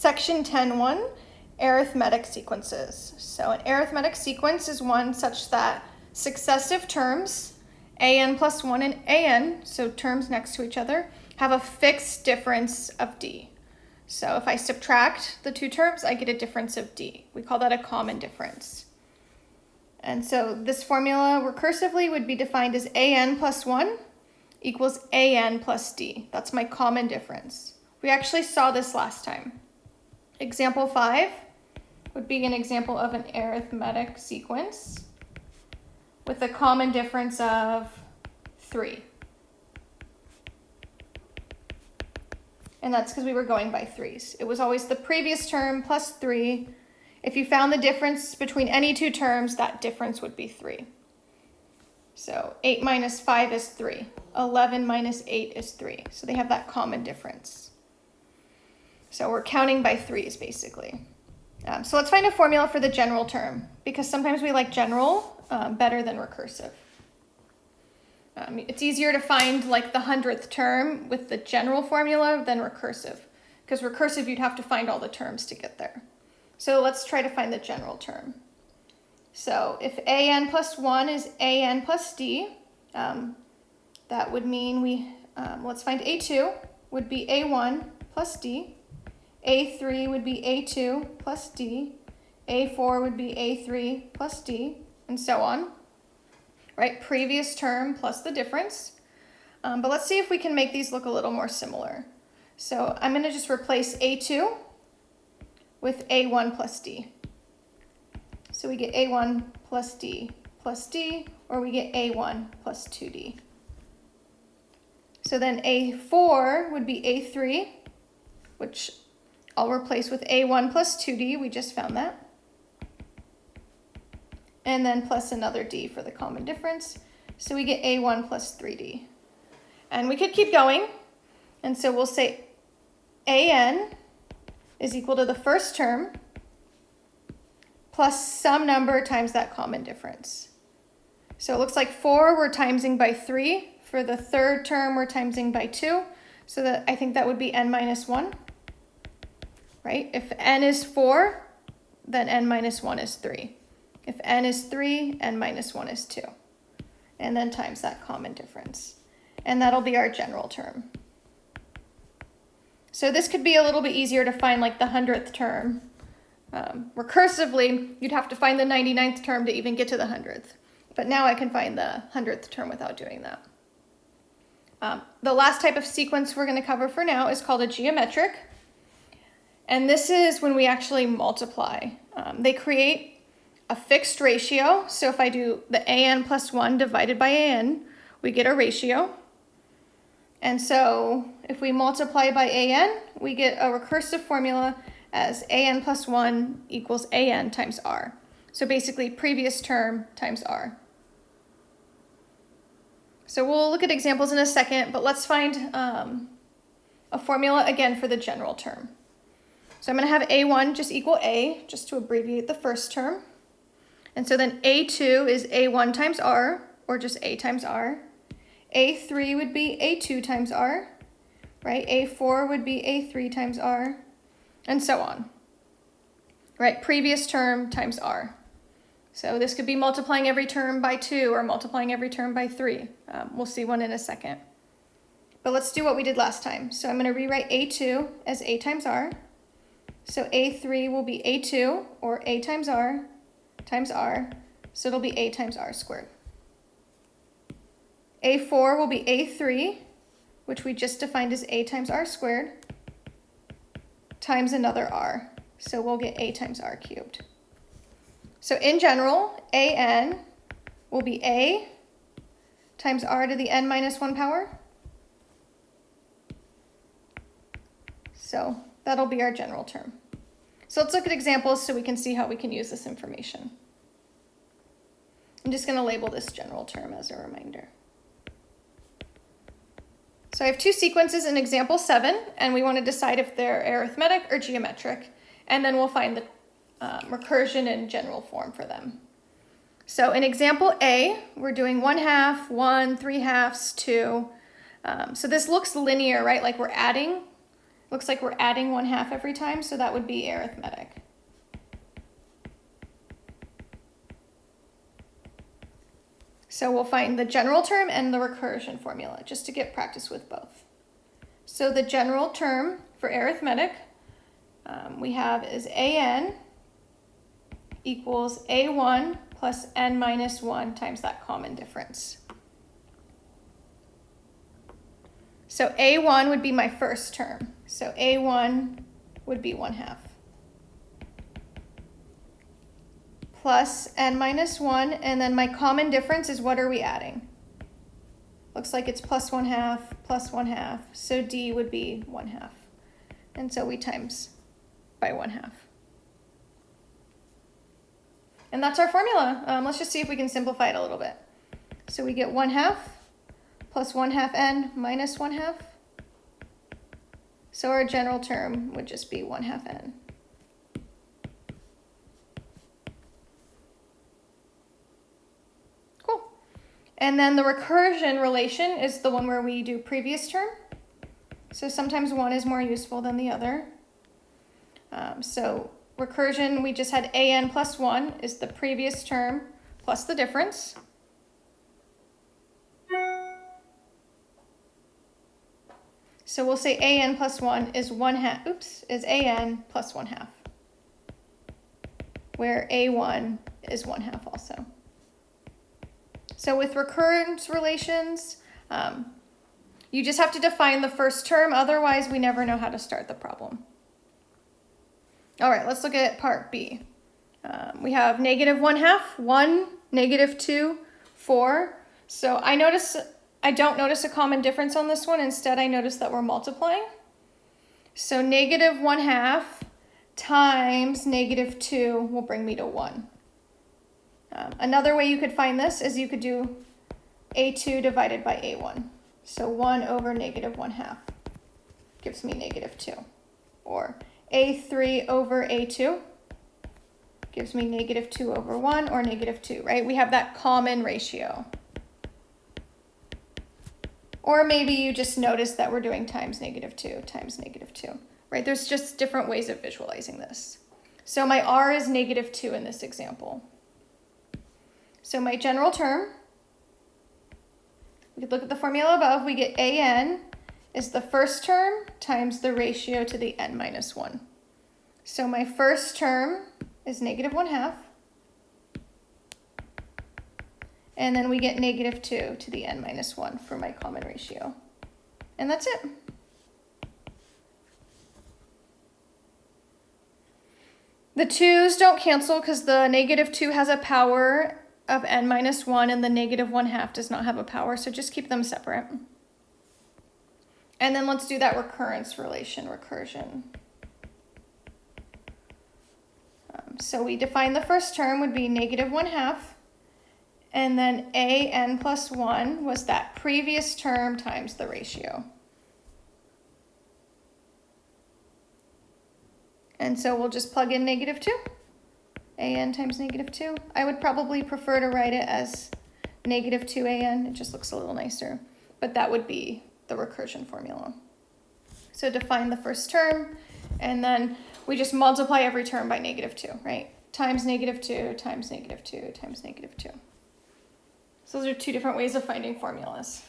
Section 10.1, arithmetic sequences. So an arithmetic sequence is one such that successive terms, an plus 1 and an, so terms next to each other, have a fixed difference of d. So if I subtract the two terms, I get a difference of d. We call that a common difference. And so this formula recursively would be defined as an plus 1 equals an plus d. That's my common difference. We actually saw this last time. Example 5 would be an example of an arithmetic sequence with a common difference of 3. And that's because we were going by threes. It was always the previous term plus 3. If you found the difference between any two terms, that difference would be 3. So 8 minus 5 is 3. 11 minus 8 is 3. So they have that common difference. So we're counting by threes, basically. Um, so let's find a formula for the general term, because sometimes we like general um, better than recursive. Um, it's easier to find like the hundredth term with the general formula than recursive, because recursive you'd have to find all the terms to get there. So let's try to find the general term. So if an plus 1 is an plus d, um, that would mean we, um, let's find a2 would be a1 plus d. A3 would be A2 plus D, A4 would be A3 plus D, and so on. Right, previous term plus the difference. Um, but let's see if we can make these look a little more similar. So I'm going to just replace A2 with A1 plus D. So we get A1 plus D plus D, or we get A1 plus 2D. So then A4 would be A3, which I'll replace with a1 plus 2d, we just found that. And then plus another d for the common difference. So we get a1 plus 3d. And we could keep going. And so we'll say an is equal to the first term plus some number times that common difference. So it looks like 4 we're timesing by 3. For the third term, we're timesing by 2. So that I think that would be n minus 1 right? If n is 4, then n minus 1 is 3. If n is 3, n minus 1 is 2. And then times that common difference. And that'll be our general term. So this could be a little bit easier to find like the hundredth term. Um, recursively, you'd have to find the 99th term to even get to the hundredth. But now I can find the hundredth term without doing that. Um, the last type of sequence we're going to cover for now is called a geometric. And this is when we actually multiply. Um, they create a fixed ratio. So if I do the an plus 1 divided by an, we get a ratio. And so if we multiply by an, we get a recursive formula as an plus 1 equals an times r. So basically previous term times r. So we'll look at examples in a second, but let's find um, a formula again for the general term. So I'm going to have A1 just equal A, just to abbreviate the first term. And so then A2 is A1 times R, or just A times R. A3 would be A2 times R, right? A4 would be A3 times R, and so on. Right, previous term times R. So this could be multiplying every term by 2 or multiplying every term by 3. Um, we'll see one in a second. But let's do what we did last time. So I'm going to rewrite A2 as A times R. So A3 will be A2, or A times R, times R, so it'll be A times R squared. A4 will be A3, which we just defined as A times R squared, times another R. So we'll get A times R cubed. So in general, AN will be A times R to the N minus 1 power. So That'll be our general term. So let's look at examples so we can see how we can use this information. I'm just going to label this general term as a reminder. So I have two sequences in example 7, and we want to decide if they're arithmetic or geometric, and then we'll find the um, recursion in general form for them. So in example A, we're doing 1 half, 1, 3 halves, 2. Um, so this looks linear, right? Like we're adding Looks like we're adding one half every time, so that would be arithmetic. So we'll find the general term and the recursion formula, just to get practice with both. So the general term for arithmetic um, we have is an equals a1 plus n minus 1 times that common difference. So a1 would be my first term. So a1 would be 1 half. Plus n minus 1, and then my common difference is what are we adding? Looks like it's plus 1 half, plus 1 half, so d would be 1 half. And so we times by 1 half. And that's our formula. Um, let's just see if we can simplify it a little bit. So we get 1 half plus 1 half n minus 1 half. So our general term would just be 1 half n. Cool. And then the recursion relation is the one where we do previous term. So sometimes one is more useful than the other. Um, so recursion, we just had an plus 1 is the previous term plus the difference. So we'll say an plus 1 is 1 half, oops, is an plus 1 half, where a1 is 1 half also. So with recurrence relations, um, you just have to define the first term, otherwise we never know how to start the problem. All right, let's look at part B. Um, we have negative 1 half, 1, negative 2, 4. So I notice, I don't notice a common difference on this one. Instead, I notice that we're multiplying. So negative 1 half times negative 2 will bring me to 1. Um, another way you could find this is you could do a2 divided by a1. So 1 over negative 1 half gives me negative 2. Or a3 over a2 gives me negative 2 over 1 or negative 2, right? We have that common ratio. Or maybe you just notice that we're doing times negative 2 times negative 2, right? There's just different ways of visualizing this. So my r is negative 2 in this example. So my general term, we could look at the formula above, we get an is the first term times the ratio to the n minus 1. So my first term is negative 1 half. And then we get negative 2 to the n minus 1 for my common ratio. And that's it. The 2's don't cancel because the negative 2 has a power of n minus 1 and the negative 1 half does not have a power, so just keep them separate. And then let's do that recurrence relation, recursion. Um, so we define the first term would be negative 1 half, and then a n plus 1 was that previous term times the ratio. And so we'll just plug in negative 2, an times negative 2. I would probably prefer to write it as negative 2an, it just looks a little nicer. But that would be the recursion formula. So define the first term, and then we just multiply every term by negative 2, right? Times negative 2 times negative 2 times negative 2. So those are two different ways of finding formulas.